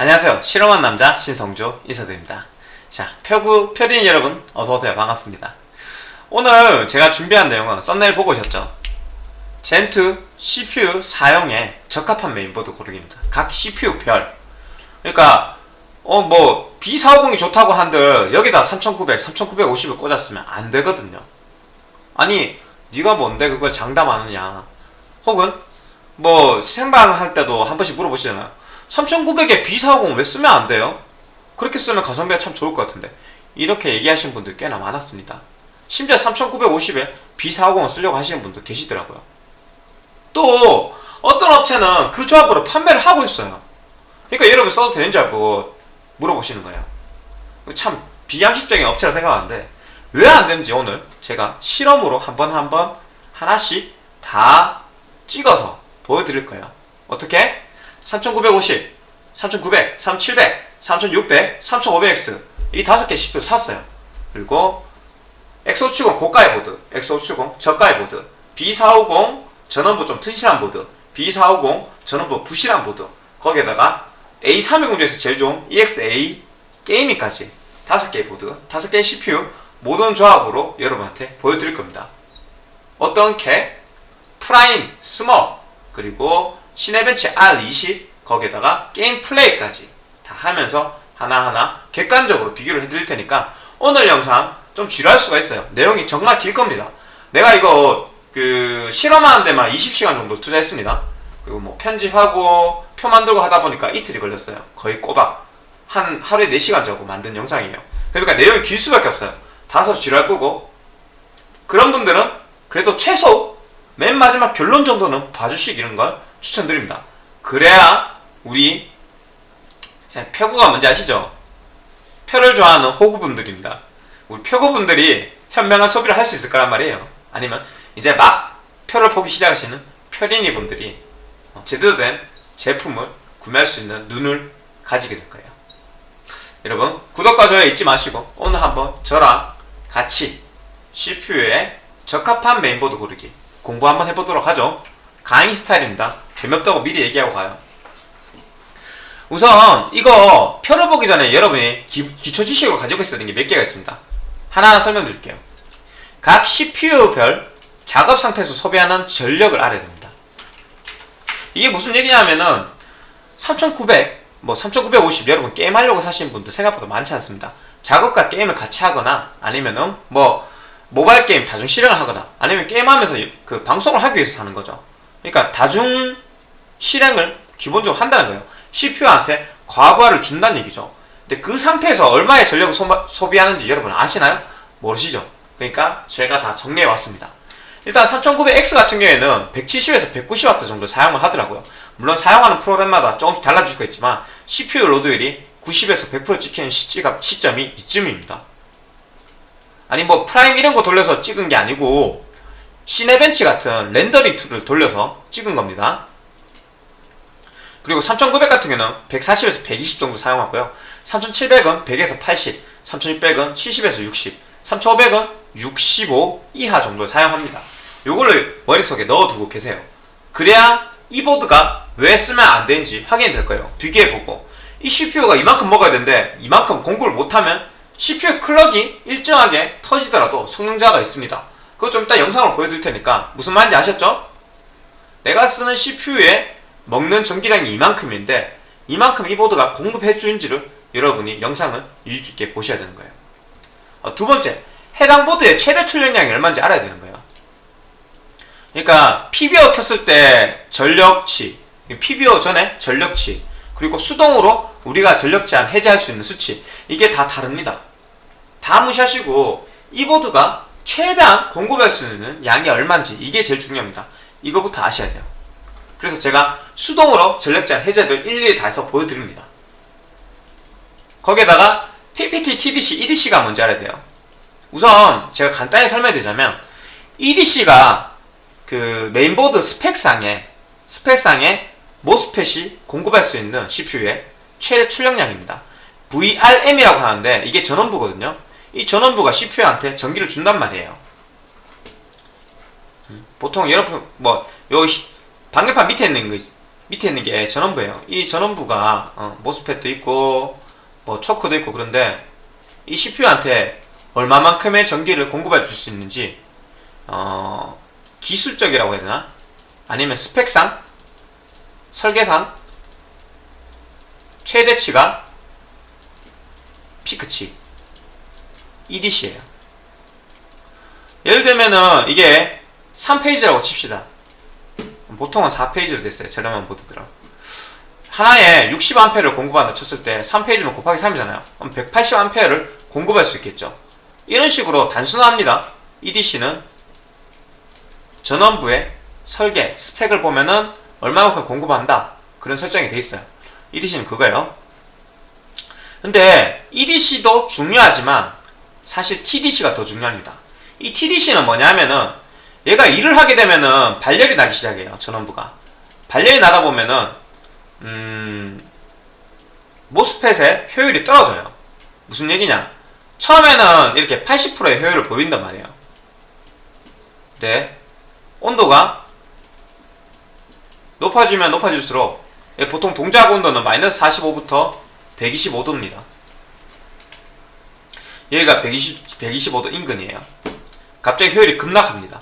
안녕하세요. 실험한 남자 신성조 인사드립니다. 자, 표구 표린 여러분 어서오세요. 반갑습니다. 오늘 제가 준비한 내용은 썸네일 보고 오셨죠? 젠2 CPU 사용에 적합한 메인보드 고르기입니다. 각 CPU 별. 그러니까 어 뭐 B450이 좋다고 한들 여기다 3900, 3950을 꽂았으면 안 되거든요. 아니 네가 뭔데 그걸 장담하느냐? 혹은 뭐 생방할 때도 한 번씩 물어보시잖아요. 3900에 B450 왜 쓰면 안 돼요? 그렇게 쓰면 가성비가 참 좋을 것 같은데 이렇게 얘기하시는 분들 꽤나 많았습니다. 심지어 3950에 B450을 쓰려고 하시는 분도 계시더라고요. 또 어떤 업체는 그 조합으로 판매를 하고 있어요. 그러니까 여러분 써도 되는 줄 알고 물어보시는 거예요. 참 비양식적인 업체라 생각하는데 왜 안 되는지 오늘 제가 실험으로 한번 한번 하나씩 다 찍어서 보여드릴 거예요. 어떻게? 3950, 3900, 3700, 3600, 3500X 이 다섯 개 CPU 샀어요. 그리고 X570 고가의 보드, X570 저가의 보드, B450 전원부 좀 튼실한 보드, B450 전원부 부실한 보드 거기에다가 A320 중에서 제일 좋은 EXA 게이밍까지 다섯 개의 보드, 다섯 개의 CPU 모든 조합으로 여러분한테 보여드릴 겁니다. 어떤 캐, 프라임, 스몰, 그리고 시네벤치 R20 거기에다가 게임 플레이까지 다 하면서 하나하나 객관적으로 비교를 해드릴 테니까 오늘 영상 좀 지루할 수가 있어요. 내용이 정말 길 겁니다. 내가 이거 그 실험하는 데만 20시간 정도 투자했습니다. 그리고 뭐 편집하고 표 만들고 하다 보니까 이틀이 걸렸어요. 거의 꼬박 한 하루에 4시간 자고 만든 영상이에요. 그러니까 내용이 길 수밖에 없어요. 다소 지루할 거고 그런 분들은 그래도 최소 맨 마지막 결론 정도는 봐주시기는 걸 추천드립니다. 그래야 우리 자, 표구가 뭔지 아시죠? 표를 좋아하는 호구분들입니다. 우리 표구분들이 현명한 소비를 할 수 있을 거란 말이에요. 아니면 이제 막 표를 보기 시작하시는 표린이 분들이 어, 제대로 된 제품을 구매할 수 있는 눈을 가지게 될 거예요. 여러분 구독과 좋아요 잊지 마시고 오늘 한번 저랑 같이 CPU에 적합한 메인보드 고르기 공부 한번 해보도록 하죠. 강의 스타일입니다. 재미없다고 미리 얘기하고 가요. 우선 이거 표를 보기 전에 여러분이 기, 기초 지식으로 가지고 있어야 되는 게 몇 개가 있습니다. 하나하나 설명드릴게요. 각 CPU별 작업 상태에서 소비하는 전력을 알아야 됩니다. 이게 무슨 얘기냐면은 3900, 뭐 3950 여러분 게임하려고 사시는 분들 생각보다 많지 않습니다. 작업과 게임을 같이 하거나 아니면은 뭐 모바일 게임 다중 실행을 하거나 아니면 게임하면서 그 방송을 하기 위해서 하는 거죠. 그러니까 다중 실행을 기본적으로 한다는 거예요. CPU한테 과부하를 준다는 얘기죠. 근데 그 상태에서 얼마의 전력을 소 비, 하는지 여러분 아시나요? 모르시죠? 그러니까 제가 다 정리해 왔습니다. 일단 3900X 같은 경우에는 170에서 190W 정도 사용을 하더라고요. 물론 사용하는 프로그램마다 조금씩 달라질 수가 있지만 CPU load율이 90에서 100% 찍히는 시가, 시점이 이쯤입니다. 아니 뭐 프라임 이런 거 돌려서 찍은 게 아니고 시네벤치 같은 렌더링 tool을 돌려서 찍은 겁니다. 그리고 3900 같은 경우는 140에서 120 정도 사용하고요. 3700은 100에서 80, 3600은 70에서 60, 3500은 65 이하 정도 사용합니다. 요거를 머릿속에 넣어두고 계세요. 그래야 이 보드가 왜 쓰면 안 되는지 확인이 될 거예요. 비교해보고 이 CPU가 이만큼 먹어야 되는데 이만큼 공급을 못하면 CPU 클럭이 일정하게 터지더라도 성능자가 있습니다. 그거 좀 이따 영상으로 보여드릴 테니까 무슨 말인지 아셨죠? 내가 쓰는 CPU에 먹는 전기량이 이만큼인데 이만큼 이 보드가 공급해 주는지를 여러분이 영상을 유익있게 보셔야 되는 거예요. 어, 두 번째, 해당 보드의 최대 출력량이 얼마인지 알아야 되는 거예요. 그러니까 PBO 켰을 때 전력치, PBO 전에 전력치, 그리고 수동으로 우리가 전력 제한 해제할 수 있는 수치 이게 다 다릅니다. 다 무시하시고 이 보드가 최대한 공급할 수 있는 양이 얼마인지 이게 제일 중요합니다. 이거부터 아셔야 돼요. 그래서 제가 수동으로 제한 해제를 일일이 다 해서 보여드립니다. 거기에다가 PPT, TDC, EDC가 뭔지 알아야 돼요. 우선 제가 간단히 설명드리자면 EDC가 그 메인보드 스펙상에 스펙상에 모스펫이 공급할 수 있는 CPU의 최대 출력량입니다. VRM이라고 하는데 이게 전원부거든요. 이 전원부가 CPU한테 전기를 준단 말이에요. 보통 여러분 뭐 요 방열판 밑에 있는 거 밑에 있는 게 전원부예요. 이 전원부가 어, 모스펫도 있고 뭐 초크도 있고 그런데 이 CPU한테 얼마만큼의 전기를 공급해 줄 수 있는지 어, 기술적이라고 해야 되나? 아니면 스펙상? 설계상? 최대치가 피크치 EDC예요. 예를 들면은 이게 3페이지라고 칩시다. 보통은 4페이지로 됐어요. 저렴한 보드들은. 하나에 60A를 공급한다 쳤을 때 3페이지면 곱하기 3이잖아요. 그럼 180A를 공급할 수 있겠죠. 이런 식으로 단순합니다. EDC는 전원부의 설계, 스펙을 보면은 얼마만큼 공급한다. 그런 설정이 돼 있어요. EDC는 그거예요. 근데 EDC도 중요하지만 사실 TDC가 더 중요합니다. 이 TDC는 뭐냐면은 얘가 일을 하게 되면은 발열이 나기 시작해요. 전원부가. 발열이 나다 보면은 음 모스펫의 효율이 떨어져요. 무슨 얘기냐? 처음에는 이렇게 80%의 효율을 보인단 말이에요. 네. 온도가 높아지면 높아질수록 예, 보통 동작 온도는 마이너스 45부터 125도입니다. 여기가 120, 125도 인근이에요. 갑자기 효율이 급락합니다.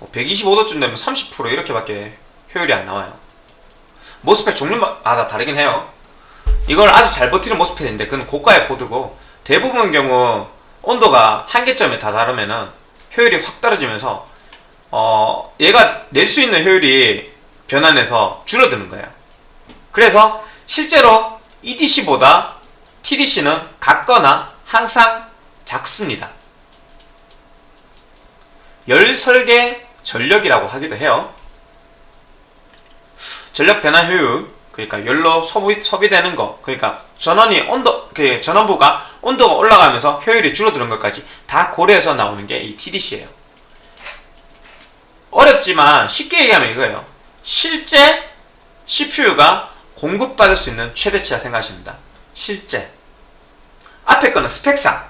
125도쯤 되면 30% 이렇게밖에 효율이 안 나와요. 모스펫 종류마다 다르긴 해요. 이걸 아주 잘 버티는 모스펫인데 그건 고가의 보드고 대부분 경우 온도가 한계점에 다 다르면은 효율이 확 떨어지면서 어 얘가 낼 수 있는 효율이 변환해서 줄어드는 거예요. 그래서 실제로 EDC보다 TDC는 같거나 항상 작습니다. 열 설계 전력이라고 하기도 해요. 전력 변화 효율, 그러니까 열로 소비, 소비되는 거, 그러니까 전원이 온도, 그 전원부가 온도가 올라가면서 효율이 줄어드는 것까지 다 고려해서 나오는 게 이 TDC예요. 어렵지만 쉽게 얘기하면 이거예요. 실제 CPU가 공급받을 수 있는 최대치라 생각하십니다. 실제. 앞에 거는 스펙상,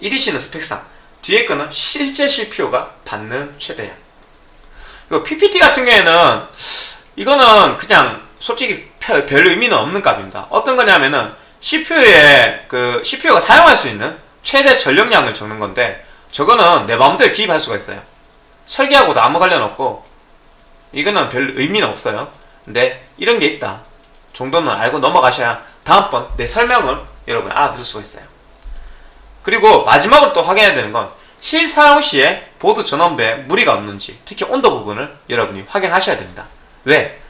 EDC는 스펙상, 뒤에 거는 실제 CPU가 받는 최대량. 이거 PPT 같은 경우에는 이거는 그냥 솔직히 별 의미는 없는 값입니다. 어떤 거냐면은 CPU에 그 CPU가 사용할 수 있는 최대 전력량을 적는 건데 저거는 내 마음대로 기입할 수가 있어요. 설계하고도 아무 관련 없고 이거는 별 의미는 없어요. 근데 이런 게 있다 정도는 알고 넘어가셔야 다음번 내 설명을 여러분 알아들을 수가 있어요. 그리고 마지막으로 또 확인해야 되는 건 실사용 시에 보드 전원부에 무리가 없는지 특히 온도 부분을 여러분이 확인하셔야 됩니다. 왜?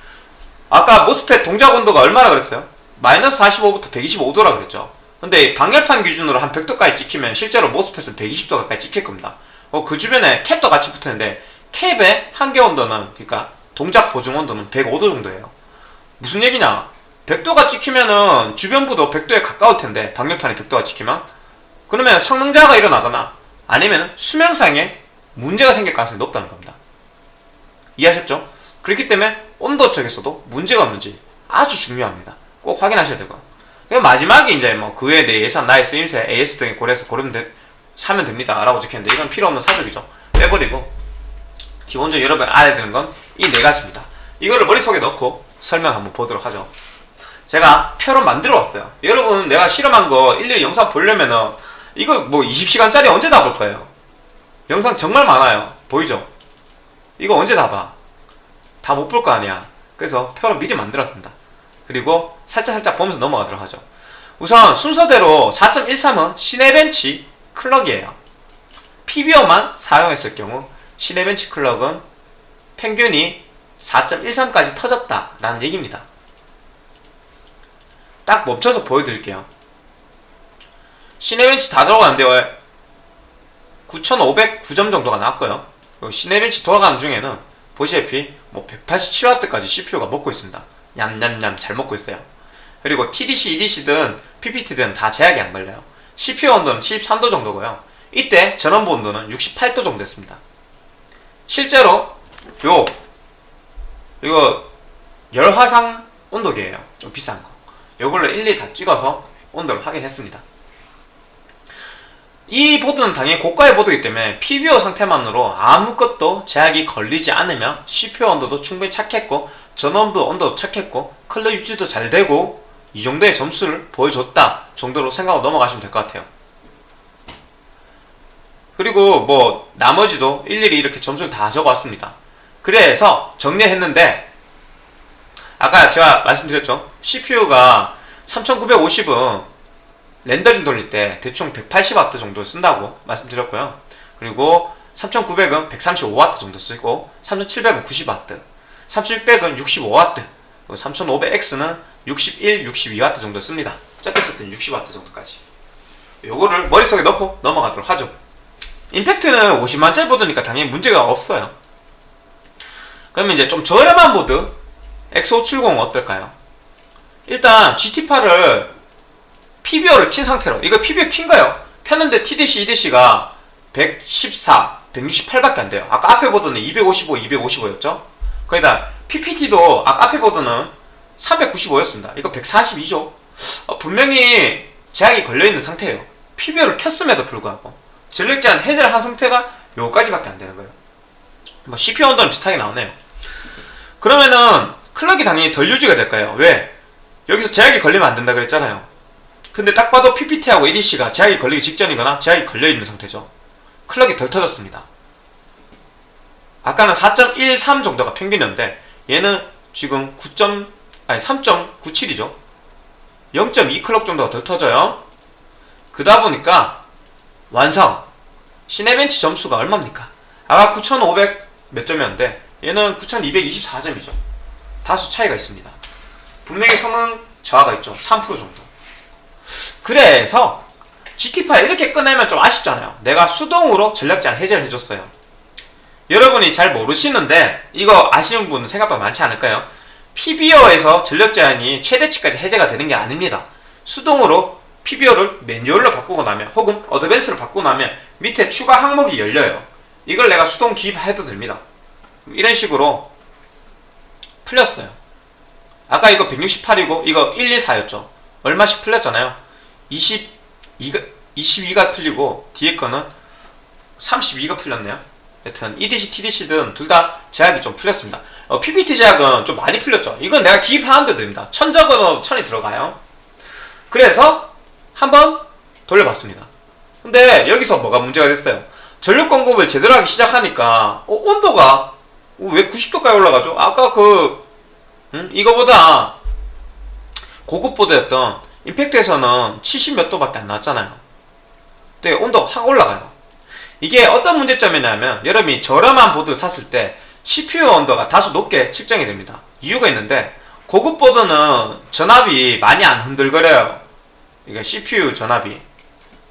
아까 모스펫 동작 온도가 얼마나 그랬어요? 마이너스 45부터 125도라 그랬죠. 근데 방열판 기준으로 한 100도까지 찍히면 실제로 모스펫은 120도 가까이 찍힐 겁니다. 어, 그 주변에 캡도 같이 붙었는데 캡의 한계 온도는 그러니까 동작 보증 온도는 105도 정도예요. 무슨 얘기냐? 100도가 찍히면은 주변부도 100도에 가까울 텐데 방열판이 100도가 찍히면 그러면 성능자가 일어나거나 아니면 수명상에 문제가 생길 가능성이 높다는 겁니다. 이해하셨죠? 그렇기 때문에 온도 쪽에서도 문제가 없는지 아주 중요합니다. 꼭 확인하셔야 되고. 그리고 마지막에 이제 뭐 그 외에 내 예산, 나의 쓰임새, AS 등에 고려해서 고르면 되, 사면 됩니다. 라고 적혔는데 이건 필요 없는 사적이죠. 빼버리고 기본적으로 여러분 알아야 되는 건 이 네 가지입니다. 이거를 머릿속에 넣고 설명 한번 보도록 하죠. 제가 표로 만들어 왔어요. 여러분 내가 실험한 거 일일이 영상 보려면은 이거 뭐 20시간짜리 언제 다 볼 거예요? 영상 정말 많아요. 보이죠? 이거 언제 다 봐? 다 못 볼 거 아니야. 그래서 표로 미리 만들었습니다. 그리고 살짝살짝 보면서 넘어가도록 하죠. 우선 순서대로 4.13은 시네벤치 클럭이에요. PBO만 사용했을 경우 시네벤치 클럭은 평균이 4.13까지 터졌다 라는 얘기입니다. 딱 멈춰서 보여드릴게요. 시네벤치 다 들어가는데 9,509점 정도가 나왔고요. 시네벤치 돌아가는 중에는 보시다시피 뭐 187W까지 CPU가 먹고 있습니다. 냠냠냠 잘 먹고 있어요. 그리고 TDC, EDC든 PPT든 다 제약이 안 걸려요. CPU 온도는 73도 정도고요. 이때 전원부 온도는 68도 정도 됐습니다. 실제로 요 이거 열화상 온도계예요. 좀 비싼 거. 요걸로 일일이 다 찍어서 온도를 확인했습니다. 이 보드는 당연히 고가의 보드이기 때문에 PBO 상태만으로 아무것도 제약이 걸리지 않으면 CPU 온도도 충분히 착했고 전원부 온도도 착했고 클럭 유지도 잘 되고 이 정도의 점수를 보여줬다 정도로 생각하고 넘어가시면 될 것 같아요. 그리고 뭐 나머지도 일일이 이렇게 점수를 다 적어왔습니다. 그래서 정리했는데 아까 제가 말씀드렸죠? CPU가 3950은 렌더링 돌릴 때 대충 180W 정도 쓴다고 말씀드렸고요. 그리고 3900은 135W 정도 쓰고 3700은 90W, 3600은 65W, 3500X는 61, 62W 정도 씁니다. 적게 쓸 때는 60W 정도까지. 요거를 머릿속에 넣고 넘어가도록 하죠. 임팩트는 50만짜리 보드니까 당연히 문제가 없어요. 그러면 이제 좀 저렴한 보드 X570 어떨까요? 일단 GT8을 PBO를 킨 상태로. 이거 PBO 킨거예요. 켰는데 TDC, EDC가 114, 168밖에 안 돼요. 아까 앞에 보드는 255, 255였죠? 거기다 PPT도 아까 앞에 보드는 395였습니다. 이거 142죠. 어, 분명히 제약이 걸려있는 상태예요. PBO를 켰음에도 불구하고 전력 제한 해제를 한 상태가 요까지밖에 안 되는 거예요. 뭐 CPU 온도는 비슷하게 나오네요. 그러면은 클럭이 당연히 덜 유지가 될까요? 왜? 여기서 제약이 걸리면 안 된다 그랬잖아요 근데 딱 봐도 PPT하고 ADC가 제약이 걸리기 직전이거나 제약이 걸려있는 상태죠. 클럭이 덜 터졌습니다. 아까는 4.13 정도가 평균이었는데 얘는 지금 9. 아니 3.97이죠. 0.2 클럭 정도가 덜 터져요. 그다 보니까 완성 시네벤치 점수가 얼마입니까? 아까 9,500 몇 점이었는데 얘는 9,224점이죠. 다소 차이가 있습니다. 분명히 성능 저하가 있죠. 3% 정도. 그래서 GT8 이렇게 꺼내면 좀 아쉽잖아요. 내가 수동으로 제한 해제를 해줬어요. 여러분이 잘 모르시는데 이거 아시는 분은 생각보다 많지 않을까요? PBO에서 전력 제한이 최대치까지 해제가 되는 게 아닙니다. 수동으로 PBO를 매뉴얼로 바꾸고 나면 혹은 어드밴스로 바꾸고 나면 밑에 추가 항목이 열려요. 이걸 내가 수동 기입해도 됩니다. 이런 식으로 풀렸어요. 아까 이거 168이고 이거 124였죠. 얼마씩 풀렸잖아요 22가 22가 풀리고 뒤에 거는 32가 풀렸네요. 여튼 EDC, TDC든 둘 다 제약이 좀 풀렸습니다. 어, PPT 제약은 좀 많이 풀렸죠. 이건 내가 기입하는데 됩니다. 천 적어도 천이 들어가요. 그래서 한번 돌려봤습니다. 근데 여기서 뭐가 문제가 됐어요? 전력 공급을 제대로 하기 시작하니까 어, 온도가 어, 왜 90도까지 올라가죠? 아까 그 음? 이거보다 고급 보드였던 임팩트에서는 70몇 도밖에 안 나왔잖아요. 근데 온도가 확 올라가요. 이게 어떤 문제점이냐면 여러분이 저렴한 보드 샀을 때 CPU 온도가 다소 높게 측정이 됩니다. 이유가 있는데 고급 보드는 전압이 많이 안 흔들거려요. 이게 CPU 전압이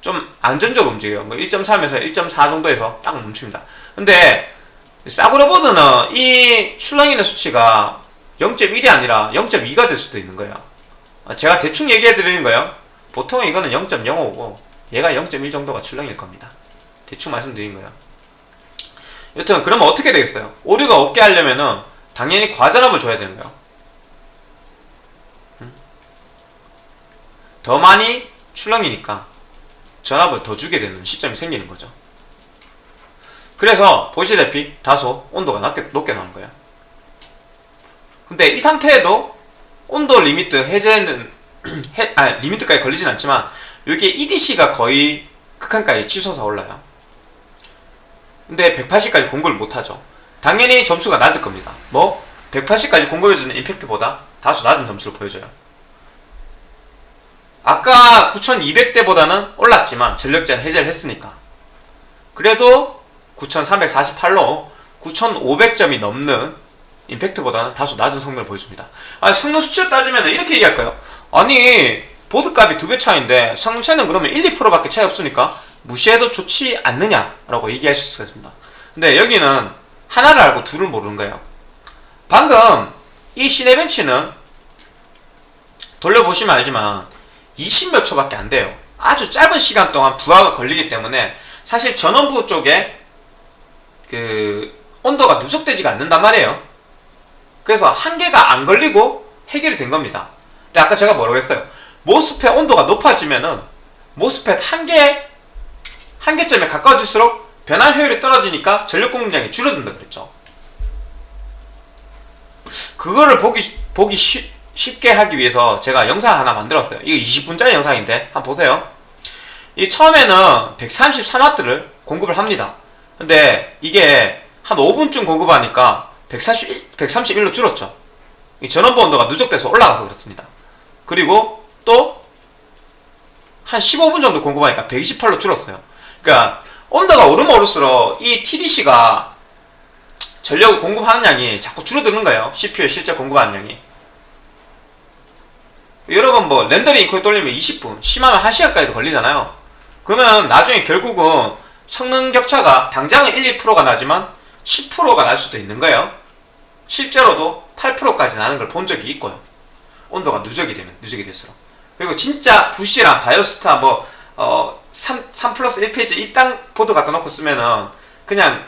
좀 안정적으로 움직여요. 뭐 1.3에서 1.4 정도에서 딱 멈춥니다. 근데 싸구려 보드는 이 출렁이는 수치가 0.1이 아니라 0.2가 될 수도 있는 거예요. 아, 제가 대충 얘기해 드리는 거예요. 보통 이거는 0.05고 얘가 0.1 정도가 출렁일 겁니다. 대충 말씀드린 거예요. 여튼 그러면 어떻게 되겠어요? 오류가 없게 하려면은 당연히 과전압을 줘야 되는 거예요. 음? 더 많이 출렁이니까 전압을 더 주게 되는 시점이 생기는 거죠. 그래서 보시다시피 다소 온도가 낮게, 높게 나오는 거예요. 근데 이 상태에도 온도 limit 해제는 해, 아 limit까지 걸리진 않지만 여기에 EDC가 거의 극한까지 치솟아 올라요. 근데 180까지 공급을 못하죠. 당연히 점수가 낮을 겁니다. 뭐? 180까지 공급해주는 임팩트보다 다소 낮은 점수를 보여줘요. 아까 9200대보다는 올랐지만 전력제한 해제를 했으니까. 그래도 9348로 9500점이 넘는 임팩트보다는 다소 낮은 성능을 보여줍니다. 아니, 성능 수치를 따지면 이렇게 얘기할까요? 아니, 보드값이 두 배 차인데 성능 차이는 그러면 1, 2%밖에 차이 없으니까 무시해도 좋지 않느냐라고 얘기할 수 있습니다. 근데 여기는 하나를 알고 둘을 모르는 거예요. 방금 이 시네벤치는 돌려보시면 알지만 20몇 초밖에 안 돼요. 아주 짧은 시간 동안 부하가 걸리기 때문에 사실 전원부 쪽에 그 온도가 누적되지가 않는단 말이에요. 그래서 한 개가 안 걸리고 해결이 된 겁니다. 근데 아까 제가 뭐라고 했어요? 모스펫 온도가 높아지면은 모스펫 한 개, 한계점에 가까워질수록 변환 효율이 떨어지니까 전력 공급량이 줄어든다 그랬죠. 그거를 보기 보기 쉬, 쉽게 하기 위해서 제가 영상 하나 만들었어요. 이거 20분짜리 영상인데 한번 보세요. 이 처음에는 133W를 공급을 합니다. 근데 이게 한 5분쯤 공급하니까 141, 131로 줄었죠. 이 전원부 온도가 누적돼서 올라가서 그렇습니다. 그리고 또 한 15분 정도 공급하니까 128로 줄었어요. 그러니까 온도가 오르면 오를수록 이 TDC가 전력을 공급하는 양이 자꾸 줄어드는 거예요. CPU에 실제 공급하는 양이. 여러분 뭐 렌더링 인코이 돌리면 20분, 심하면 1시간까지도 걸리잖아요. 그러면 나중에 결국은 성능 격차가 당장은 1, 2%가 나지만 10%가 날 수도 있는 거예요. 실제로도 8%까지 나는 걸 본 적이 있고요. 온도가 누적이 되면 누적이 될수록. 그리고 진짜 부시랑 바이오스타 뭐 어, 3, 3 플러스 1phase 이딴 보드 갖다 놓고 쓰면은 그냥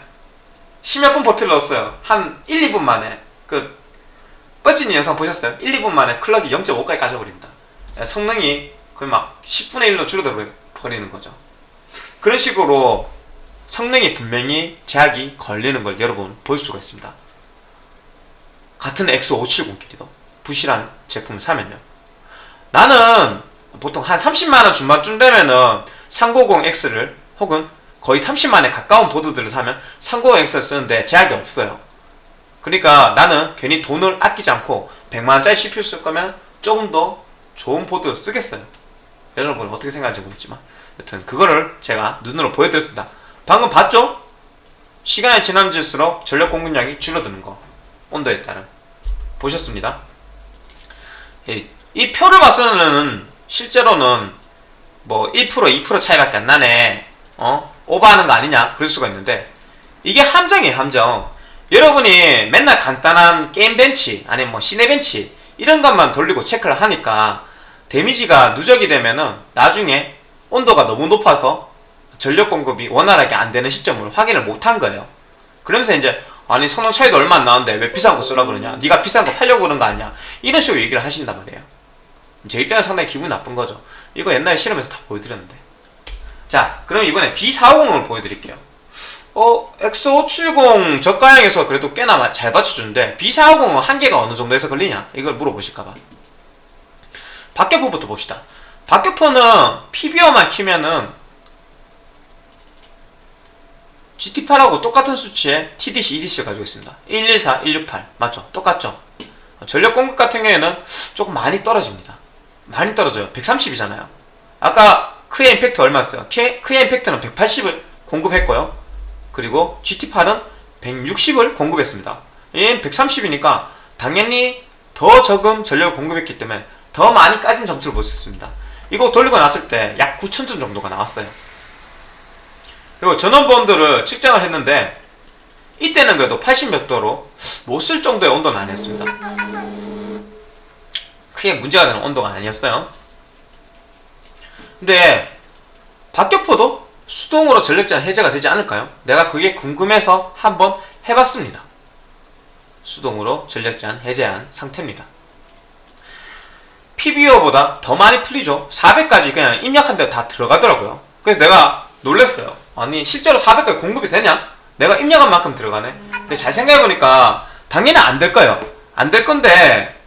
십몇 분 볼 필요 없어요. 한 1, 2분 만에 그 뻗진 영상 보셨어요? 1, 2분 만에 clock이 0.5까지 까져버립니다. 예, 성능이 거의 막 10분의 1로 줄어들어 버리는 거죠. 그런 식으로 성능이 분명히 제약이 걸리는 걸 여러분 볼 수가 있습니다. 같은 X570끼리도 부실한 제품을 사면요. 나는 보통 한 30만원 중반쯤 되면은 390X를 혹은 거의 30만에 가까운 보드들을 사면 390X를 쓰는데 제약이 없어요. 그러니까 나는 괜히 돈을 아끼지 않고 100만원짜리 CPU 쓸 거면 조금 더 좋은 보드 쓰겠어요. 여러분 어떻게 생각하는지 모르겠지만 여튼 그거를 제가 눈으로 보여드렸습니다. 방금 봤죠? 시간이 지남질수록 전력 공급량이 줄어드는 거 온도에 따른 보셨습니다. 이, 이 표를 봐서는 실제로는 뭐 1% 2% 차이밖에 안 나네 어? 오버하는 거 아니냐 그럴 수가 있는데 이게 함정이에요 함정 여러분이 맨날 간단한 게임 벤치 아니면 뭐 시내 벤치 이런 것만 돌리고 체크를 하니까 데미지가 누적이 되면은 나중에 온도가 너무 높아서 전력 공급이 원활하게 안 되는 시점을 확인을 못한 거예요. 그러면서 이제 아니 성능 차이도 얼마 안 나는데 왜 비싼 거 쓰라 그러냐? 네가 비싼 거 팔려고 그런 거 아니야? 이런 식으로 얘기를 하신단 말이에요. 제 입장에서 상당히 기분이 나쁜 거죠. 이거 옛날에 실험에서 다 보여드렸는데. 자, 그럼 이번에 B450을 보여드릴게요. 어, X570 저가형에서 그래도 꽤나 잘 받쳐주는데 B450은 한계가 어느 정도에서 걸리냐? 이걸 물어보실까봐. 박격포부터 봅시다. 박격포는 PBO만 키면은 GT8하고 똑같은 수치의 TDC, EDC를 가지고 있습니다. 114, 168 맞죠? 똑같죠? 전력 공급 같은 경우에는 조금 많이 떨어집니다. 많이 떨어져요. 130이잖아요. 아까 크의 임팩트 얼마였어요? 크의 임팩트는 180을 공급했고요. 그리고 GT8은 160을 공급했습니다. 얘는 130이니까 당연히 더 적은 전력을 공급했기 때문에 더 많이 까진 점수를 볼수 있습니다. 이거 돌리고 났을 때 약 9,000점 정도가 나왔어요. 그리고 전원본드를 측정을 했는데 이때는 그래도 80몇 도로 못 쓸 정도의 온도는 아니었습니다. 크게 문제가 되는 온도가 아니었어요. 근데 박격포도 수동으로 전력제한 해제가 되지 않을까요? 내가 그게 궁금해서 한번 해봤습니다. 수동으로 전력제한 해제한 상태입니다. PBO보다 더 많이 풀리죠. 400까지 그냥 입력한 데다 들어가더라고요. 그래서 내가 놀랬어요. 아니 실제로 400까지 공급이 되냐? 내가 입력한 만큼 들어가네. 근데 잘 생각해보니까 당연히 안 될 거예요. 안 될 건데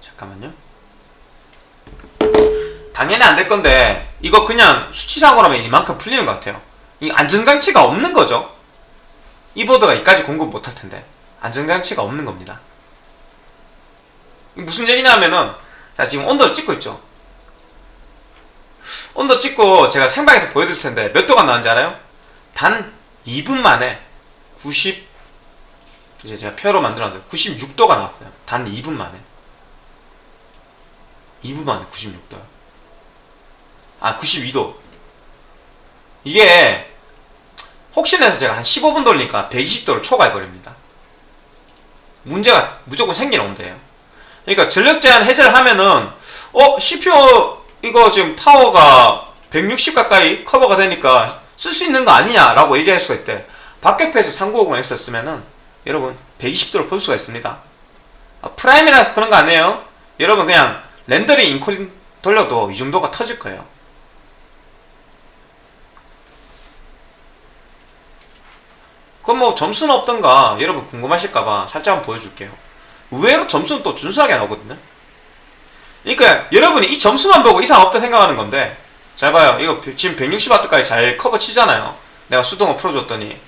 잠깐만요. 당연히 안 될 건데 이거 그냥 수치상으로면 이만큼 풀리는 것 같아요. 이 안정장치가 없는 거죠. 이 보드가 이까지 공급 못할 텐데 안정장치가 없는 겁니다. 무슨 얘기냐면은 자 지금 온도를 찍고 있죠. 온도 찍고 제가 생방에서 보여드릴 텐데 몇 도가 나왔는지 알아요? 단 2분 만에 90 이제 제가 표로 만들어놨어요. 96도가 나왔어요. 단 2분 만에. 2분 만에 96도요. 아, 92도. 이게 혹시나 해서 제가 한 15분 돌리니까 120도를 초과해버립니다. 문제가 무조건 생기는 온도예요. 그러니까 전력 제한 해제를 하면은 어 CPU 이거 지금 파워가 160 가까이 커버가 되니까 쓸 수 있는 거 아니냐라고 얘기할 수가 있대. 박격포에서 3950X 쓰면은 여러분 120도를 볼 수가 있습니다. 아, 프라임이라서 그런 거 아니에요? 여러분 그냥 렌더링 인코딩 돌려도 이 정도가 터질 거예요. 그럼 뭐 점수는 없던가 여러분 궁금하실까봐 살짝 한번 보여줄게요. 의외로 점수는 또 준수하게 나오거든요. 그러니까 여러분이 이 점수만 보고 이상 없다 생각하는 건데 잘 봐요. 이거 지금 160W까지 잘 커버 치잖아요. 내가 수동을 풀어줬더니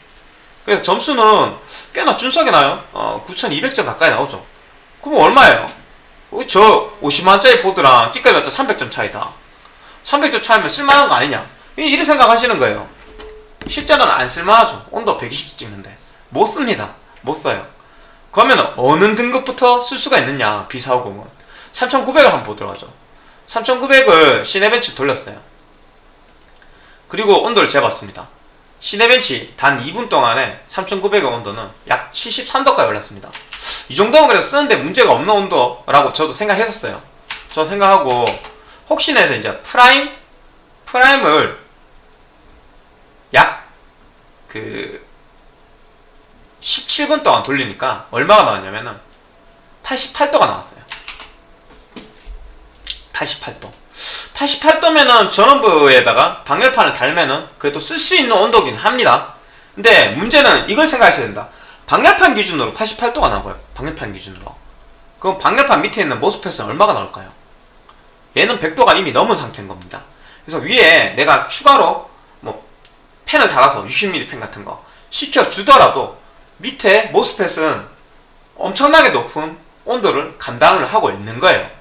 그래서 점수는 꽤나 준수하게 나요. 어, 9200점 가까이 나오죠. 그럼 얼마예요? 어, 저 50만원짜리 보드랑 끼까지 맞자 300점 차이다. 300점 차이면 쓸만한 거 아니냐? 이렇게 생각하시는 거예요. 실제로는 안 쓸만하죠. 온도 120도 찍는데. 못 씁니다. 못 써요. 그러면 어느 등급부터 쓸 수가 있느냐, B450은. 3900을 한번 보도록 하죠. 3900을 시네벤치 돌렸어요. 그리고 온도를 재봤습니다. 시네벤치 단 2분 동안에 3900의 온도는 약 73도까지 올랐습니다. 이 정도면 그래도 쓰는데 문제가 없는 온도라고 저도 생각했었어요. 저 생각하고 혹시나 해서 이제 프라임 프라임을 약 그 17분 동안 돌리니까 얼마가 나왔냐면은 88도가 나왔어요. 88도. 88도면은 전원부에다가 방열판을 달면은 그래도 쓸 수 있는 온도긴 합니다. 근데 문제는 이걸 생각하셔야 된다. 방열판 기준으로 88도가 나와요. 방열판 기준으로. 그럼 방열판 밑에 있는 모스펫은 얼마가 나올까요? 얘는 100도가 이미 넘은 상태인 겁니다. 그래서 위에 내가 추가로 뭐 펜을 달아서 60mm 펜 같은 거 시켜 주더라도 밑에 모스펫은 엄청나게 높은 온도를 감당을 하고 있는 거예요.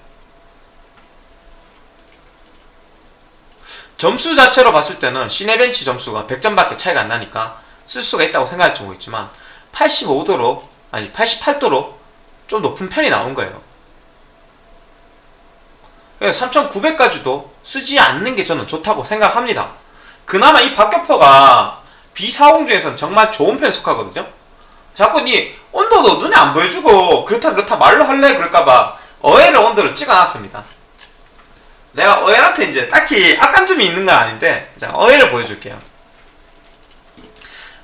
점수 자체로 봤을 때는 시네벤치 점수가 100점밖에 차이가 안 나니까 쓸 수가 있다고 생각할지 모르겠지만 85도로 아니 88도로 좀 높은 편이 나온 거예요. 3900까지도 쓰지 않는 게 저는 좋다고 생각합니다. 그나마 이 박격포가 B40 중에서는 정말 좋은 편에 속하거든요. 자꾸 니 온도도 눈에 안 보여주고 그렇다 그렇다 말로 할래 그럴까봐 어웨를 온도를 찍어놨습니다. 내가 어웨한테 이제 딱히 악감점이 있는 건 아닌데 자 어웨를 보여줄게요.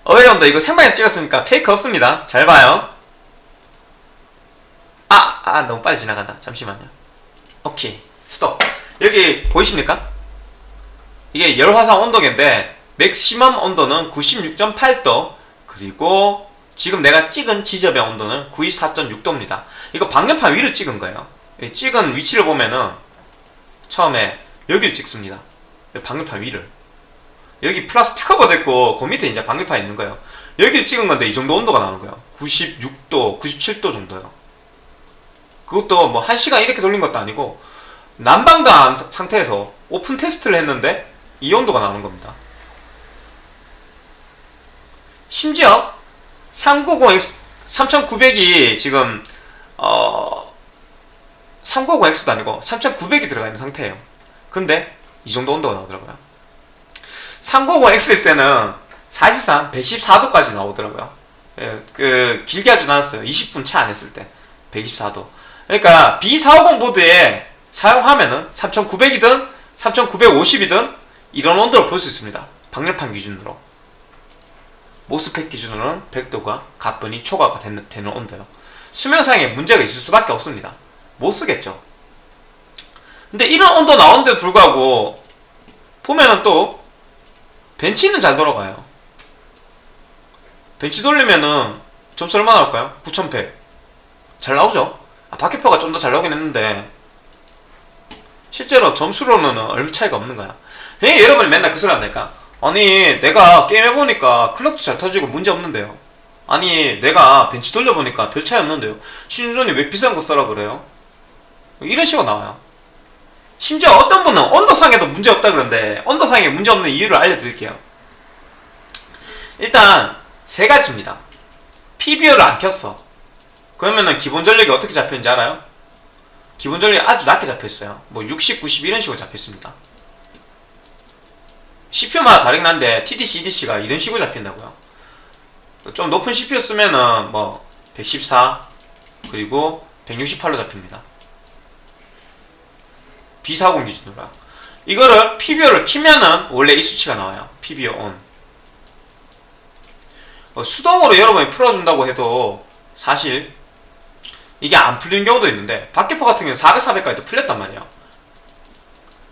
어웨 온도 이거 생방에 찍었으니까 페이크 없습니다. 잘 봐요. 아, 아 너무 빨리 지나간다. 잠시만요. 오케이 스톱. 여기 보이십니까? 이게 열화상 온도계인데 맥시멈 온도는 96.8도 그리고 지금 내가 찍은 지점의 온도는 94.6도입니다. 이거 방열판 위를 찍은 거예요. 이 찍은 위치를 보면은 처음에 여기를 찍습니다. 방열판 위를. 여기 플라스틱 커버 됐고 그 밑에 이제 방열판 있는 거예요. 여기를 찍은 건데 이 정도 온도가 나오는 거예요. 96도, 97도 정도요. 그것도 뭐 1시간 이렇게 돌린 것도 아니고 난방도 안 상태에서 오픈 테스트를 했는데 이 온도가 나오는 겁니다. 심지어 390X 3900이 지금 어 390X도 아니고 3900이 들어가 있는 상태예요. 근데 이 정도 온도가 나오더라고요. 390X일 때는 사실상 114도까지 나오더라고요. 예, 그 길게 하진 않았어요. 20분 채 안 했을 때 124도. 그러니까 B450 보드에 사용하면은 3900이든 3950이든 이런 온도를 볼 수 있습니다. 방열판 기준으로. 모스펫 기준으로는 100도가 가뿐히 초과가 되는, 되는 온도요. 수명상에 문제가 있을 수밖에 없습니다. 못 쓰겠죠. 근데 이런 온도 나오는데도 불구하고 보면은 또 벤치는 잘 돌아가요. 벤치 돌리면은 점수 얼마 나올까요? 9100. 잘 나오죠? 아, 박해표가 좀 더 잘 나오긴 했는데 실제로 점수로는 얼마 차이가 없는 거야. 예, 여러분이 맨날 그 소리 한다니까. 아니, 내가 게임 해보니까 클럭도 잘 터지고 문제 없는데요. 아니, 내가 벤치 돌려보니까 별 차이 없는데요. 신준이 왜 비싼 거 써라 그래요? 이런 식으로 나와요. 심지어 어떤 분은 온도상에도 문제 없다 그러는데, 온도상에 문제 없는 이유를 알려드릴게요. 일단, 세 가지입니다. PBO를 안 켰어. 그러면은 기본 전력이 어떻게 잡혀있는지 알아요? 기본 전력이 아주 낮게 잡혀있어요. 뭐 60, 90 이런 식으로 잡혀있습니다. CPU마다 다르긴 한데 TDC, EDC가 이런 식으로 잡힌다고요. 좀 높은 CPU 쓰면은 뭐 114 그리고 168로 잡힙니다. B40 기준으로 이거를 PBO를 키면은 원래 이 수치가 나와요. PBO ON. 어, 수동으로 여러분이 풀어준다고 해도 사실 이게 안 풀리는 경우도 있는데 박계포 같은 경우는 400, 400까지도 풀렸단 말이에요.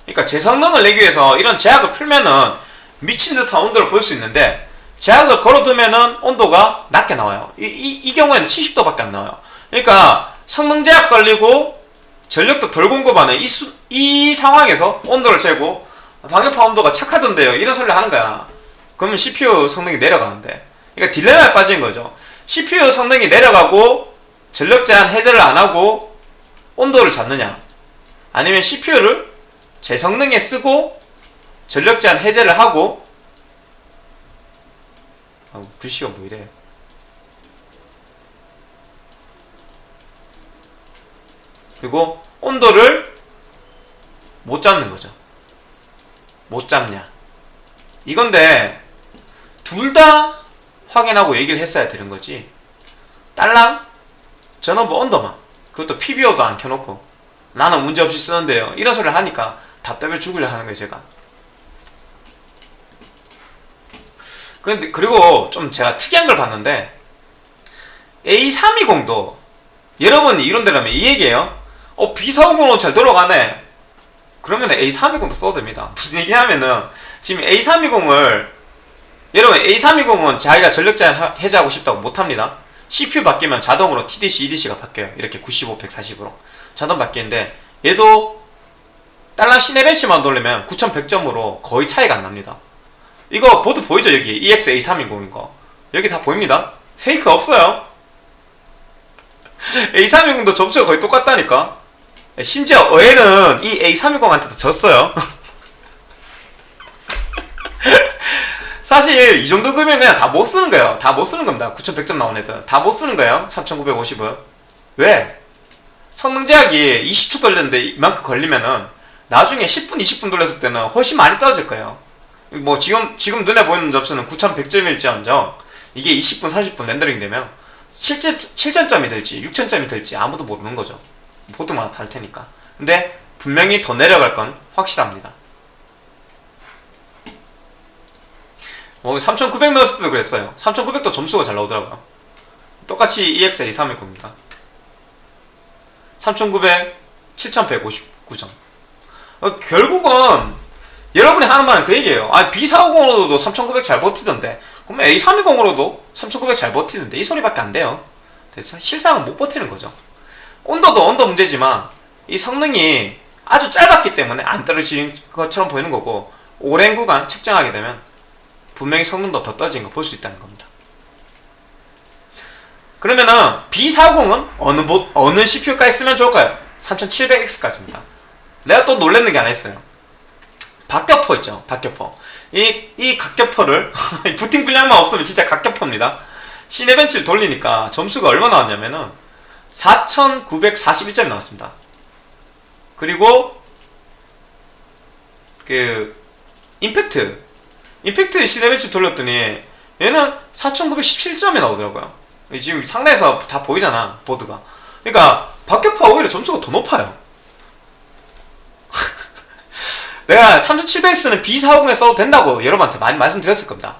그러니까 제 성능을 내기 위해서 이런 제약을 풀면은 미친 듯한 온도를 볼 수 있는데 제약을 걸어두면은 온도가 낮게 나와요. 이, 이, 이 경우에는 70도밖에 안 나와요. 그러니까 성능 제약 걸리고 전력도 덜 공급하는 이, 수, 이 상황에서 온도를 재고 방열파 온도가 착하던데요. 이런 소리를 하는 거야. 그러면 CPU 성능이 내려가는데. 그러니까 딜레마에 빠진 거죠. CPU 성능이 내려가고 전력 제한 해제를 안 하고 온도를 잡느냐. 아니면 CPU를 제 성능에 쓰고 전력 제한 해제를 하고 아, 글씨가 뭐 이래. 그리고 온도를 못 잡는 거죠. 못 잡냐. 이건데 둘 다 확인하고 얘기를 했어야 되는 거지. 딸랑 전원부 온도만 그것도 PBO도 안 켜놓고 나는 문제없이 쓰는데요. 이런 소리를 하니까 답답해 죽으려 하는 거예요, 제가. 근데 그리고 좀 제가 특이한 걸 봤는데 A320도 여러분이 이론대로면 이 얘기예요. 어 B450은 잘 돌아가네. 그러면 A320도 써도 됩니다. 무슨 얘기냐면은 지금 A320을 여러분 A320은 자기가 전력 제한 해제하고 싶다고 못합니다. CPU 바뀌면 자동으로 TDC, EDC가 바뀌어요. 이렇게 95, 140으로 자동 바뀌는데 얘도 딸랑 시네벤치만 돌리면 9100점으로 거의 차이가 안 납니다. 이거 보드 보이죠 여기 EX-A320인 거 여기 다 보입니다. 페이크 없어요. A320도 점수가 거의 똑같다니까. 심지어 어에는 이 A320한테도 졌어요. 사실 이 정도 금액은 그냥 다 못 쓰는 거예요. 다 못 쓰는 겁니다. 9100점 나온 애들. 다 못 쓰는 거예요. 3950은. 왜? 성능 제약이 20초 돌렸는데 이만큼 걸리면은 나중에 10분, 20분 돌렸을 때는 훨씬 많이 떨어질 거예요. 뭐 지금 지금 눈에 보이는 점수는 9100점일지언정 이게 20분, 30분 렌더링 되면 실제 7000점이 될지 6000점이 될지 아무도 모르는 거죠. 보통마다 다를 테니까. 근데 분명히 더 내려갈 건 확실합니다. 뭐3900 넣었을 때도 그랬어요. 3900도 점수가 잘 나오더라고요. 똑같이 EX-A320입니다. 3900, 7159점. 어, 결국은 여러분이 하는 말은 그 얘기예요. 아, B450으로도 3900 잘 버티던데. 그러면 A320으로도 3900 잘 버티는데 이 소리밖에 안 돼요. 그래서 실상은 못 버티는 거죠. 온도도 온도 문제지만 이 성능이 아주 짧았기 때문에 안 떨어지는 것처럼 보이는 거고 오랜 구간 측정하게 되면 분명히 성능도 더 떨어진 거 볼 수 있다는 겁니다. 그러면은 B40은 어느 보, 어느 CPU까지 쓰면 좋을까요? 3700X까지입니다. 내가 또 놀랬는 게 하나 있어요. 박격포 있죠. 박격포. 이, 이 각격포를 부팅 분량만 없으면 진짜 각격포입니다. 시네벤치를 돌리니까 점수가 얼마 나왔냐면은 4941점이 나왔습니다. 그리고 그 임팩트 임팩트 시네벤치 돌렸더니 얘는 4917점이 나오더라고요. 지금 상단에서 다 보이잖아 보드가. 그러니까 박격포가 오히려 점수가 더 높아요. 내가 3700X는 B40에 써도 된다고 여러분한테 많이 말씀드렸을 겁니다.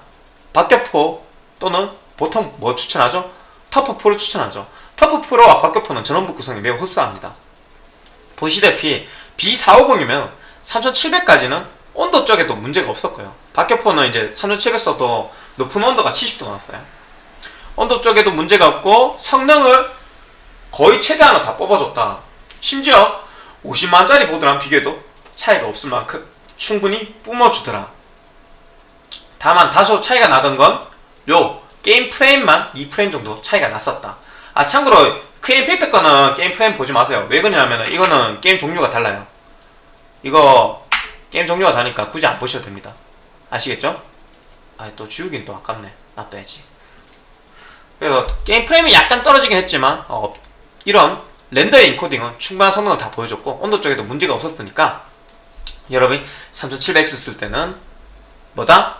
박격포 또는 보통 뭐 추천하죠? 터프4를 추천하죠. 터프4와 박격포는 전원부 구성이 매우 흡사합니다. 보시다시피 B450이면 3700까지는 온도 쪽에도 문제가 없었고요. 박격포는 이제 3700 써도 높은 온도가 70도 나왔어요. 온도 쪽에도 문제가 없고 성능을 거의 최대한으로 다 뽑아줬다. 심지어 50만짜리 보드랑 비교해도 차이가 없을 만큼 충분히 뿜어주더라. 다만 다소 차이가 나던 건 요 게임 프레임만 2프레임 정도 차이가 났었다. 아 참고로 크레임 팩트 거는 게임 프레임 보지 마세요. 왜 그러냐면 이거는 게임 종류가 달라요. 이거 게임 종류가 다르니까 굳이 안 보셔도 됩니다. 아시겠죠? 아또 지우긴 또 아깝네. 놔둬야지. 그래서 게임 프레임이 약간 떨어지긴 했지만 어, 이런 render나 encoding은 충분한 성능을 다 보여줬고 온도 쪽에도 문제가 없었으니까 여러분이 3700X 쓸 때는 뭐다?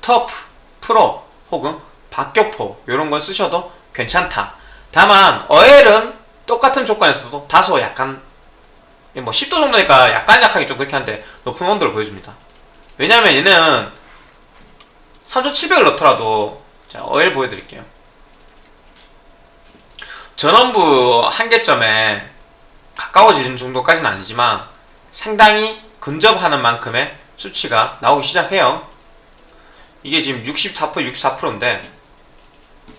터프, 프로 혹은 박격포 이런 걸 쓰셔도 괜찮다. 다만 어엘은 똑같은 조건에서도 다소 약간 뭐 10도 정도니까 약간 약하게 좀 그렇게 한데 높은 온도를 보여줍니다. 왜냐면 얘는 3700을 넣더라도 자 어엘 보여드릴게요. 전원부 한계점에 가까워지는 정도까지는 아니지만 상당히 근접하는 만큼의 수치가 나오기 시작해요. 이게 지금 64% 64%인데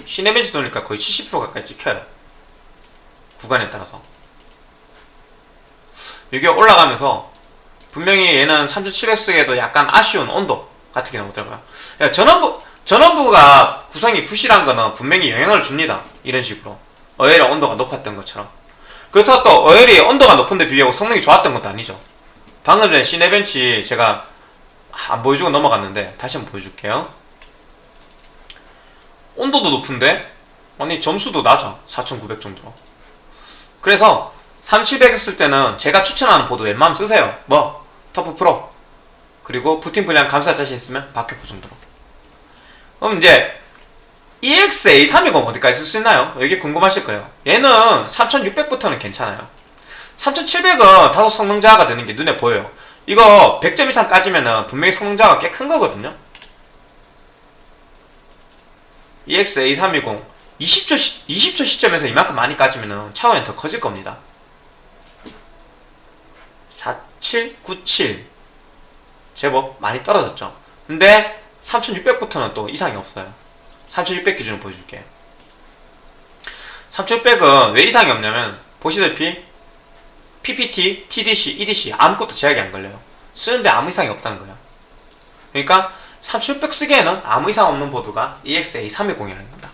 시네벤치 돌리니까 거의 70% 가까이 찍혀요. 구간에 따라서. 이게 올라가면서 분명히 얘는 3700에도 약간 아쉬운 온도 같은 게 나오더라고요. 야, 전원부 전원부가 구성이 부실한 거는 분명히 영향을 줍니다. 이런 식으로. 어엘의 온도가 높았던 것처럼. 그렇다고 또 어엘이 온도가 높은데 비하고 성능이 좋았던 것도 아니죠. 방금 전에 시네벤치 제가 안 보여주고 넘어갔는데 다시 한번 보여줄게요 온도도 높은데? 아니 점수도 낮아. 4900 정도로. 그래서 3700 했을 때는 제가 추천하는 보드 웬만하면 쓰세요. 뭐 터프 프로. 그리고 부팅 분량 감사 자신 있으면 박격포 정도로. 그럼 이제 EX-A320 어디까지 쓸 수 있나요? 이게 궁금하실 거예요. 얘는 3600부터는 괜찮아요. 3700은 다소 성능 저하가 되는 게 눈에 보여요. 이거 100점 이상 따지면은 분명히 성능 저하가 꽤 큰 거거든요 EX-A320 20초, 시, 20초 시점에서 이만큼 많이 까지면은 차원이 더 커질 겁니다. 4797 제법 많이 떨어졌죠. 근데 3600부터는 또 이상이 없어요. 3600 기준으로 보여줄게. 3600은 왜 이상이 없냐면 보시다시피 PPT, TDC, EDC 아무것도 제약이 안 걸려요. 쓰는데 아무 이상이 없다는 거예요. 그러니까 3600 쓰기에는 아무 이상 없는 보드가 EXA320이라는 겁니다.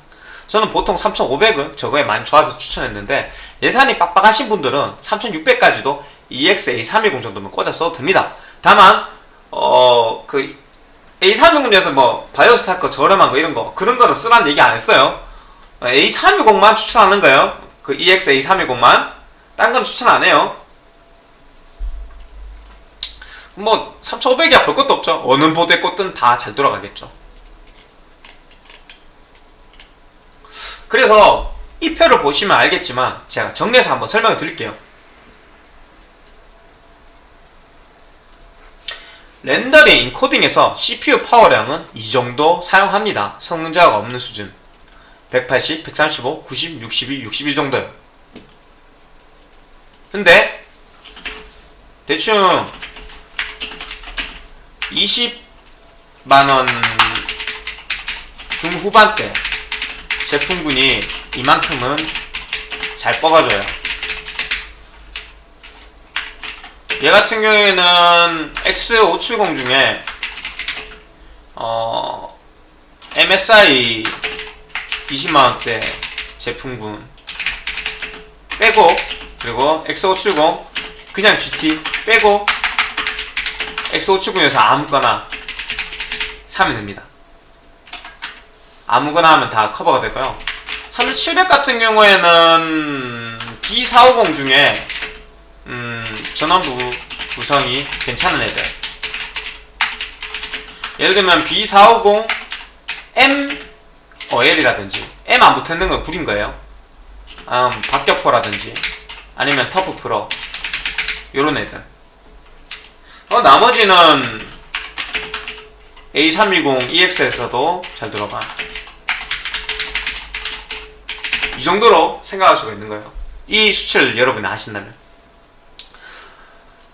저는 보통 3500은 저거에 많이 조합해서 추천했는데 예산이 빡빡하신 분들은 3600까지도 EXA320 정도면 꽂아 써도 됩니다. 다만 어 그 A320에서 뭐 바이오스타크 저렴한 거 이런 거 그런 거는 쓰라는 얘기 안 했어요. A320만 추천하는 거예요. 그 EX A320만. 딴 건 추천 안 해요 뭐 3500이야 볼 것도 없죠 어느 보드에 꽂든 다 잘 돌아가겠죠 그래서 이 표를 보시면 알겠지만 제가 정리해서 한번 설명을 드릴게요 렌더링, 인코딩에서 CPU 파워량은 이 정도 사용합니다. 성능 저하가 없는 수준. 180, 135, 90, 62, 61 정도요. 근데 대충 20만원 중후반대 제품군이 이만큼은 잘 뽑아줘요. 얘 같은 경우에는 X570 중에 어 MSI 20만원대 제품군 빼고 그리고 X570 그냥 GT 빼고 X570에서 아무거나 사면 됩니다. 아무거나 하면 다 커버가 되고요. 3700 같은 경우에는 B450 중에 음, 전원부 구성이 괜찮은 애들. 예를 들면 B450 M 어엘이라든지 M 안 붙어있는 건 구린 거예요. 음, 박격포라든지 아니면 터프 프로 요런 애들 어, 나머지는 A320 EX에서도 잘 들어가 이 정도로 생각할 수가 있는 거예요 이 수치를 여러분이 아신다면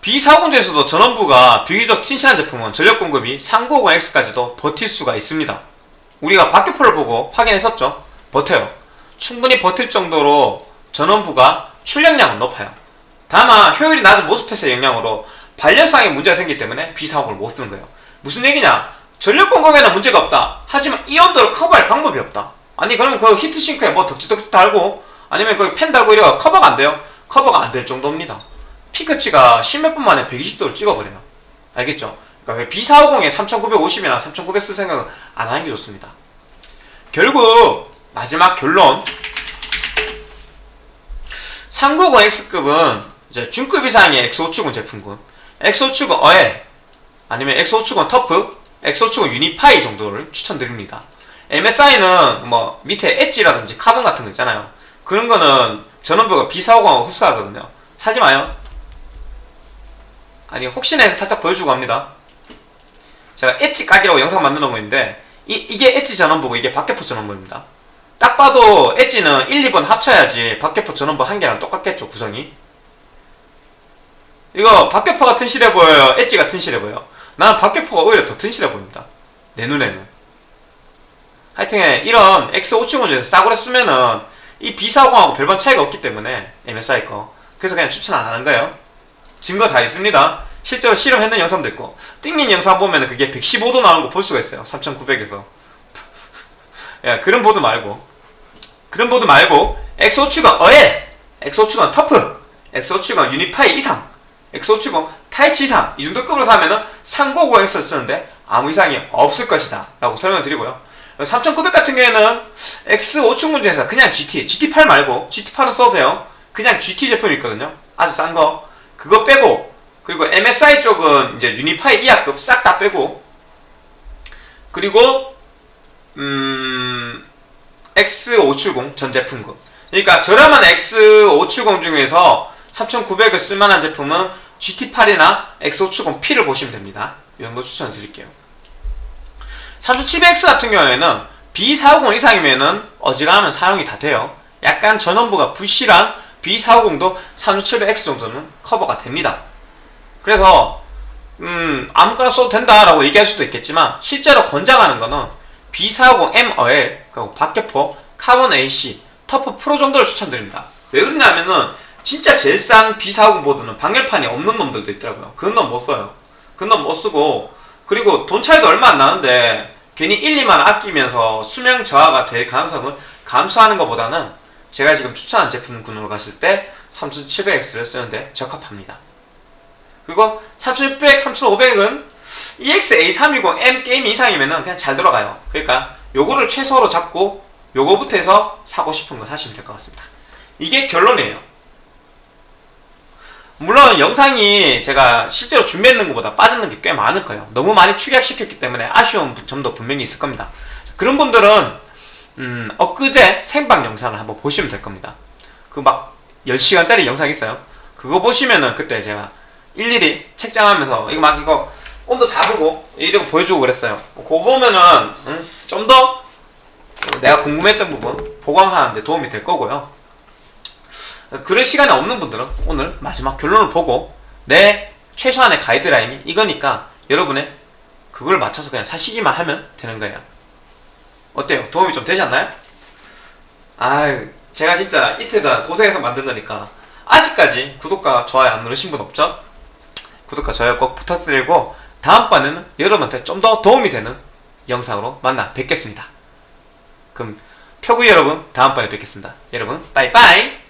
B450에서도 전원부가 비교적 튼실한 제품은 전력 공급이 3950X까지도 버틸 수가 있습니다. 우리가 박격포를 보고 확인했었죠. 버텨요. 충분히 버틸 정도로 전원부가 출력량은 높아요. 다만 효율이 낮은 모스펫의 영향으로 발열상에 문제가 생기기 때문에 B450을 못 쓰는 거예요. 무슨 얘기냐? 전력 공급에는 문제가 없다. 하지만 이 온도를 커버할 방법이 없다. 아니 그러면 그 히트싱크에 뭐 덕지덕지 달고 아니면 그펜 달고 이래가 커버가 안 돼요? 커버가 안 될 정도입니다. 피크치가 10몇 분 만에 120도를 찍어버려요. 알겠죠? 그러니까 B450에 3950이나 3900 쓸 생각은 안 하는 게 좋습니다. 결국 마지막 결론 390X급은 이제 중급 이상의 X570 제품군 X570 어엘 아니면 X570 터프 X570 유니파이 정도를 추천드립니다. MSI는 뭐 밑에 엣지라든지 카본 같은 거 있잖아요. 그런 거는 전원부가 B450하고 흡사하거든요. 사지 마요. 아니 혹시나 해서 살짝 보여주고 합니다 제가 엣지 각이라고 영상 만들어 놓은 건데 이, 이게 엣지 전원부고 이게 박격포 전원부입니다 딱 봐도 엣지는 1, 2번 합쳐야지 박격포 전원부 한 개랑 똑같겠죠 구성이 이거 박격포가 튼실해 보여요? 엣지가 튼실해 보여요? 나는 박격포가 오히려 더 튼실해 보입니다. 내 눈에는. 하여튼 이런 X570 중에서 싸구려 쓰면은 이 B40하고 별반 차이가 없기 때문에 MSI 거. 그래서 그냥 추천 안 하는 거예요. 증거 다 있습니다. 실제로 실험했는 영상도 있고. 띵님 영상 보면 은 그게 115도 나오는 거 볼 수가 있어요. 3900에서. 야 그런 보드 말고. 그런 보드 말고 X570 어엘 X570 터프. X570 유니파이 이상 X570 타이치 이상 이 정도 급으로 사면은 390X를 쓰는데 아무 이상이 없을 것이다 라고 설명을 드리고요. 3900 같은 경우에는 X570 중에서 그냥 GT GT8 말고 GT8은 써도 돼요. 그냥 GT 제품이 있거든요. 아주 싼 거. 그거 빼고 그리고 MSI 쪽은 이제 유니파이 이하급 싹 다 빼고 그리고 음 X570 전 제품군 그러니까 저렴한 X570 중에서 3900을 쓸만한 제품은 GT8이나 X570P를 보시면 됩니다. 이 정도 추천드릴게요. 3700X 같은 경우에는 B450 이상이면은 어지간하면 사용이 다 돼요. 약간 전원부가 부실한 B450도 3700X 정도는 커버가 됩니다. 그래서 음 아무거나 써도 된다라고 얘기할 수도 있겠지만 실제로 권장하는 거는 B450M 어엘 그리고 박격포 카본 AC 터프 프로 정도를 추천드립니다. 왜 그러냐면은 진짜 제일 싼 B450 보드는 방열판이 없는 놈들도 있더라고요 그런 놈 못 써요 그런 놈 못 쓰고 그리고 돈 차이도 얼마 안 나는데 괜히 1, 2만 아끼면서 수명 저하가 될 가능성을 감수하는 것보다는 제가 지금 추천한 제품군으로 갔을 때 3700X를 쓰는데 적합합니다 그리고 3600, 3500은 EX-A320M 게임 이상이면은 그냥 잘 들어가요. 그러니까 요거를 최소로 잡고 요거부터 해서 사고 싶은 거 사시면 될 것 같습니다. 이게 결론이에요. 물론 영상이 제가 실제로 준비했는 것보다 빠지는 게 꽤 많을 거예요. 너무 많이 축약시켰기 때문에 아쉬운 점도 분명히 있을 겁니다. 그런 분들은 음, 엊그제 생방 영상을 한번 보시면 될 겁니다. 그 막 10시간짜리 영상 있어요. 그거 보시면은 그때 제가 일일이 책장하면서 이거 막 이거 온도 다 보고 이러고 보여주고 그랬어요. 그거 보면은 음, 좀더 내가 궁금했던 부분 보강하는데 도움이 될 거고요. 그럴 시간이 없는 분들은 오늘 마지막 결론을 보고 내 최소한의 가이드라인이 이거니까 여러분의 그걸 맞춰서 그냥 사시기만 하면 되는 거예요. 어때요? 도움이 좀 되지 않나요? 아, 제가 진짜 이틀간 고생해서 만든 거니까 아직까지 구독과 좋아요 안 누르신 분 없죠? 구독과 좋아요 꼭 부탁드리고 다음번에는 여러분한테 좀 더 도움이 되는 영상으로 만나 뵙겠습니다. 그럼 표구 여러분 다음번에 뵙겠습니다. 여러분 빠이빠이